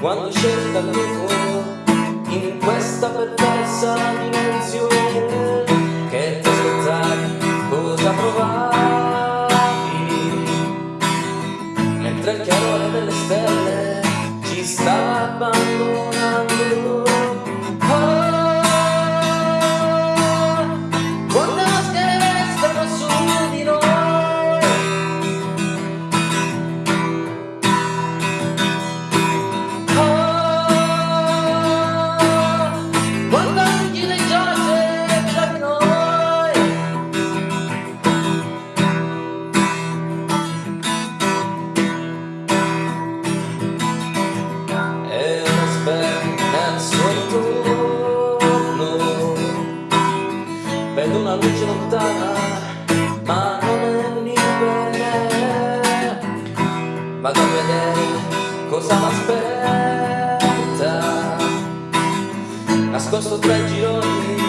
quando scende dal vivo in questa perversa dimensione che ti aspettavi cosa provavi? Mentre il chiarore delle stelle ci sta abbandonando lontana ma non è bene vado a vedere cosa m'aspetta nascosto tra i gironi